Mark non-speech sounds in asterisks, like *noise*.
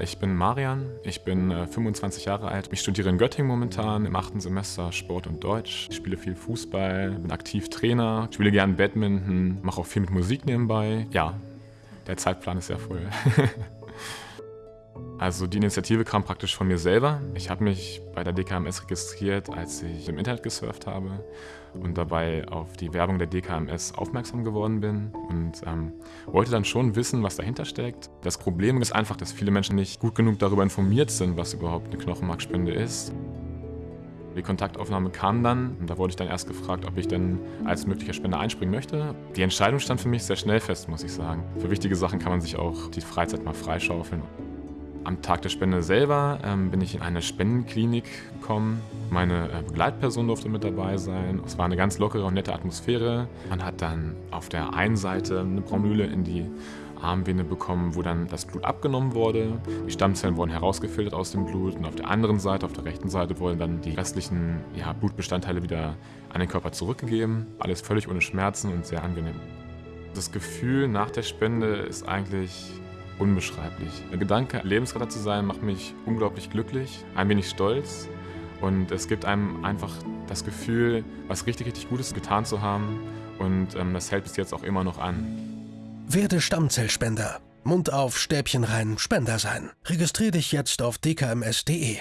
Ich bin Marian, ich bin äh, 25 Jahre alt. Ich studiere in Göttingen momentan im achten Semester Sport und Deutsch. Ich spiele viel Fußball, bin aktiv Trainer, spiele gerne Badminton, mache auch viel mit Musik nebenbei. Ja, der Zeitplan ist sehr voll. *laughs* Also die Initiative kam praktisch von mir selber. Ich habe mich bei der DKMS registriert, als ich im Internet gesurft habe und dabei auf die Werbung der DKMS aufmerksam geworden bin und ähm, wollte dann schon wissen, was dahinter steckt. Das Problem ist einfach, dass viele Menschen nicht gut genug darüber informiert sind, was überhaupt eine Knochenmarkspende ist. Die Kontaktaufnahme kam dann und da wurde ich dann erst gefragt, ob ich denn als möglicher Spender einspringen möchte. Die Entscheidung stand für mich sehr schnell fest, muss ich sagen. Für wichtige Sachen kann man sich auch die Freizeit mal freischaufeln. Am Tag der Spende selber ähm, bin ich in eine Spendenklinik gekommen. Meine äh, Begleitperson durfte mit dabei sein. Es war eine ganz lockere und nette Atmosphäre. Man hat dann auf der einen Seite eine Braunmühle in die Armvene bekommen, wo dann das Blut abgenommen wurde. Die Stammzellen wurden herausgefiltert aus dem Blut und auf der anderen Seite, auf der rechten Seite, wurden dann die restlichen ja, Blutbestandteile wieder an den Körper zurückgegeben. Alles völlig ohne Schmerzen und sehr angenehm. Das Gefühl nach der Spende ist eigentlich unbeschreiblich. Der Gedanke, Lebensretter zu sein, macht mich unglaublich glücklich, ein wenig stolz und es gibt einem einfach das Gefühl, was richtig, richtig Gutes getan zu haben und ähm, das hält bis jetzt auch immer noch an. Werde Stammzellspender. Mund auf, Stäbchen rein, Spender sein. Registrier dich jetzt auf dkms.de.